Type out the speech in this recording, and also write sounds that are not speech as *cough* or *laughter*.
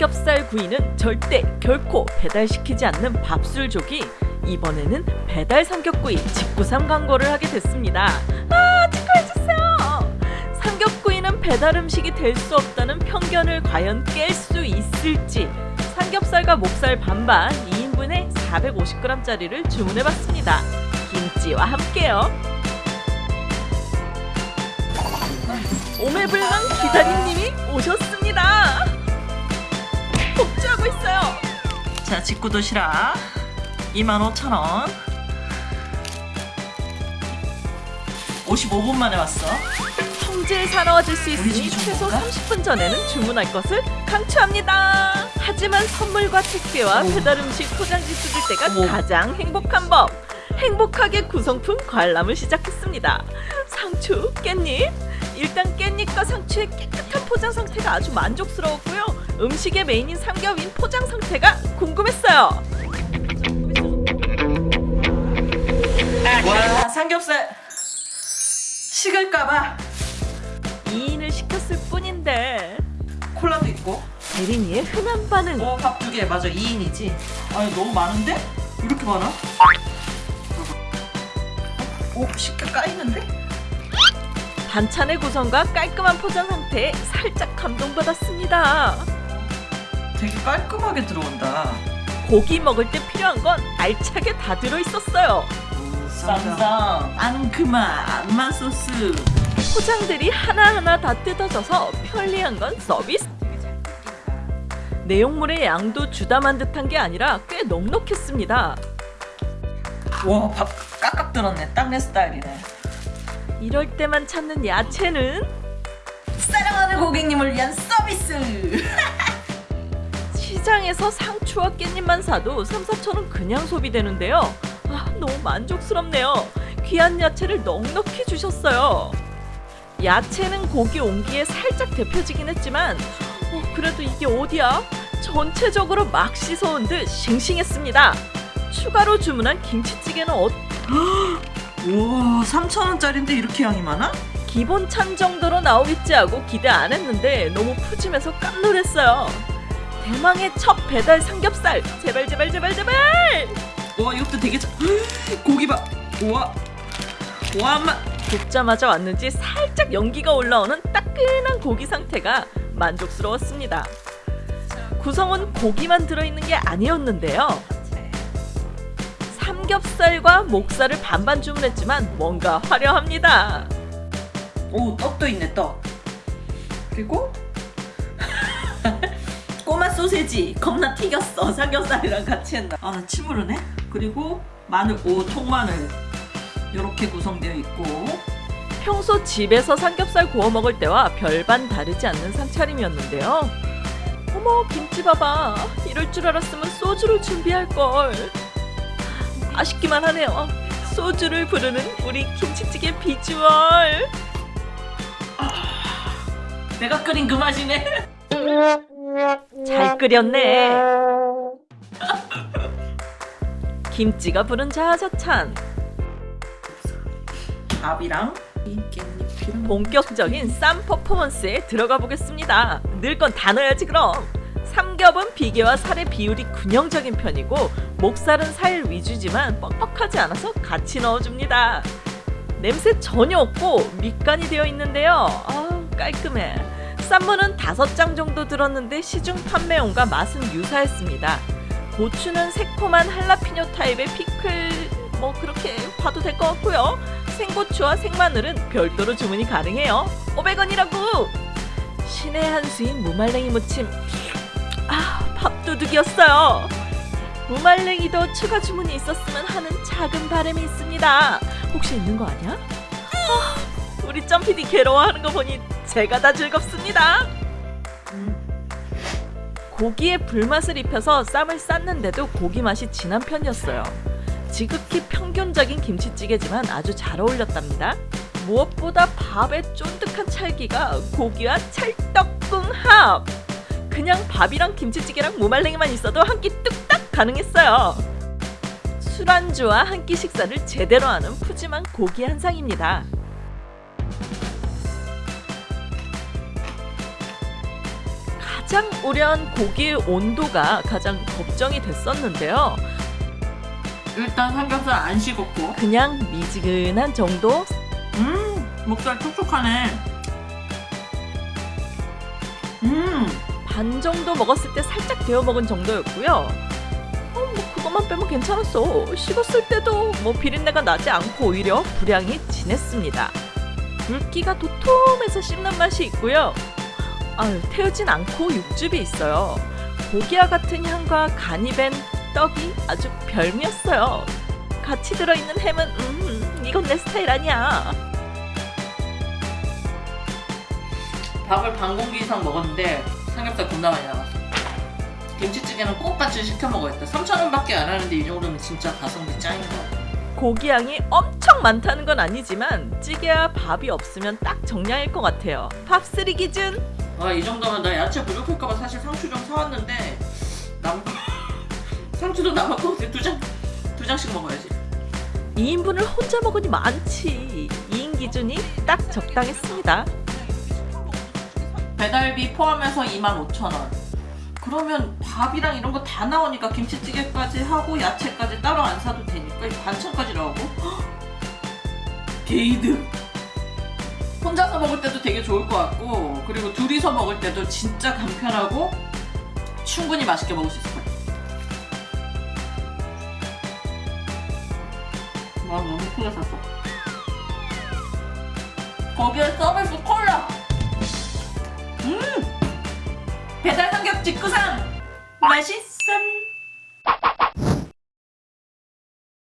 구이는 절대 결코 배달시키지 않는 밥술족이 이번에는 배달 삼겹구이 직구삼 광고를 하게 됐습니다. 아 축하해주세요. 삼겹구이는 배달 음식이 될 수 없다는 편견을 과연 깰 수 있을지 삼겹살과 목살 반반 2인분에 450g짜리를 주문해봤습니다. 김치와 함께요. 오매불망 기다림님이 오셨습니다. 자 직구 도시락 25,000원 55분 만에 왔어 성질 사나워질 수 있으니 최소 먹을까? 30분 전에는 주문할 것을 강추합니다. 하지만 선물과 택배와 오. 배달 음식 포장지 뜯을 때가 어머. 가장 행복한 법. 행복하게 구성품 관람을 시작했습니다. 상추, 깻잎. 일단 깻잎과 상추의 깨끗한 포장 상태가 아주 만족스러웠고요. 음식의 메인인 삼겹인 포장 상태가 궁금했어요. 와 삼겹살 식을까봐 2인을 시켰을 뿐인데 콜라도 있고 대린이의 흔한 반응. 어 밥 두 개 맞아 2인이지 아니 너무 많은데? 이렇게 많아? 오 식게 까이는데? 반찬의 구성과 깔끔한 포장 상태에 살짝 감동받았습니다. 되게 깔끔하게 들어온다 고기 먹을 때 필요한 건 알차게 다 들어있었어요. 쌈쌈 앙큼한 맛소스 포장들이 하나하나 다 뜯어져서 편리한 건 서비스. 내용물의 양도 주담한 듯한 게 아니라 꽤 넉넉했습니다. 와 밥 깍깍 들었네 딱 내 스타일이네 이럴 때만 찾는 야채는 사랑하는 고객님을 위한 서비스 시장에서 상추와 깻잎만 사도 3, 4천 원 그냥 소비되는데요. 아, 너무 만족스럽네요. 귀한 야채를 넉넉히 주셨어요. 야채는 고기 온기에 살짝 데펴지긴 했지만 어, 그래도 이게 어디야? 전체적으로 막 씻어온 듯 싱싱했습니다. 추가로 주문한 김치찌개는 어, 우와 3,000원짜리인데 이렇게 양이 많아? 기본 찬 정도로 나오겠지 하고 기대 안 했는데 너무 푸짐해서 깜놀했어요. 대망의 첫 배달 삼겹살 제발 제발 제발 제발 와 이것도 되게 자... 고기 봐 우와 와 맛. 굽자마자 왔는지 살짝 연기가 올라오는 따끈한 고기 상태가 만족스러웠습니다. 구성은 고기만 들어있는 게 아니었는데요. 삼겹살과 목살을 반반 주문했지만 뭔가 화려합니다. 오 떡도 있네 떡 그리고 소세지 겁나 튀겼어 *laughs* 삼겹살이랑 같이 했나 아 나 침 흐르네 그리고 마늘 오 통마늘 이렇게 구성되어 있고 평소 집에서 삼겹살 구워 먹을 때와 별반 다르지 않는 상차림이었는데요. 어머 김치 봐봐. 이럴 줄 알았으면 소주를 준비할 걸. 아쉽기만 하네요. 소주를 부르는 우리 김치찌개 비주얼. 내가 끓인 그 맛이네 *laughs* 잘 끓였네. *laughs* 김치가 부른 자자찬. 밥이랑 본격적인 쌈 퍼포먼스에 들어가 보겠습니다. 넣을 건다 넣어야지 그럼. 삼겹은 비계와 살의 비율이 균형적인 편이고 목살은 살 위주지만 뻑뻑하지 않아서 같이 넣어줍니다. 냄새 전혀 없고 밑간이 되어 있는데요. 아 깔끔해. 쌈무는 다섯 장 정도 들었는데 시중 판매용과 맛은 유사했습니다. 고추는 새콤한 할라피뇨 타입의 피클 뭐 그렇게 봐도 될 것 같고요. 생고추와 생마늘은 별도로 주문이 가능해요. 500원이라고! 신의 한 수인 무말랭이 무침. 아, 밥도둑이었어요. 무말랭이도 추가 주문이 있었으면 하는 작은 바람이 있습니다. 혹시 있는 거 아니야? 아, 우리 점피디 괴로워하는 거 보니 제가 다 즐겁습니다. 음, 고기에 불맛을 입혀서 쌈을 쌌는데도 고기 맛이 진한 편이었어요. 지극히 평균적인 김치찌개지만 아주 잘 어울렸답니다. 무엇보다 밥의 쫀득한 찰기가 고기와 찰떡궁합! 그냥 밥이랑 김치찌개랑 무말랭이만 있어도 한 끼 뚝딱 가능했어요. 술안주와 한 끼 식사를 제대로 하는 푸짐한 고기 한 상입니다. 가장 우려한 고기의 온도가 가장 걱정이 됐었는데요. 일단 삼겹살 안 식었고 그냥 미지근한 정도 음 목살 촉촉하네 음반 정도 먹었을 때 살짝 데워 먹은 정도였고요. 어, 뭐 그것만 빼면 괜찮았어. 식었을 때도 뭐 비린내가 나지 않고 오히려 불향이 진했습니다. 굵기가 도톰해서 씹는 맛이 있고요. 아유, 태우진 않고 육즙이 있어요. 고기와 같은 향과 간이 밴 떡이 아주 별미였어요. 같이 들어있는 햄은 음, 이건 내 스타일 아니야. 밥을 반 공기 이상 먹었는데 삼겹살 겁나 많이 남았어 김치찌개는 꼭 같이 시켜 먹어야겠다 3,000원밖에 안 하는데 이 정도면 진짜 가성비 짱인 거 같아 고기 양이 엄청 많다는 건 아니지만 찌개와 밥이 없으면 딱 정량일 것 같아요. 밥3 기준 아, 이 정도면 나 야채 부족할까봐 사실 상추 좀 사왔는데 거 *laughs* 상추도 남았고 두 장, 두 장씩 먹어야지 2인분을 혼자 먹으니 많지. 2인 기준이 딱 적당했습니다. 배달비 포함해서 25,000원 그러면 밥이랑 이런 거 다 나오니까 김치찌개까지 하고 야채까지 따로 안 사도 되니까 이 반찬까지 나오고 *gasps* 헉! 게이드 혼자서 먹을 때도 되게 좋을 것 같고 그리고 둘이서 먹을 때도 진짜 간편하고 충분히 맛있게 먹을 수 있을 것 같아요. 와 너무 크게 샀어 거기에 서비스 콜라! 음! 배달 삼겹 직구상! 맛있어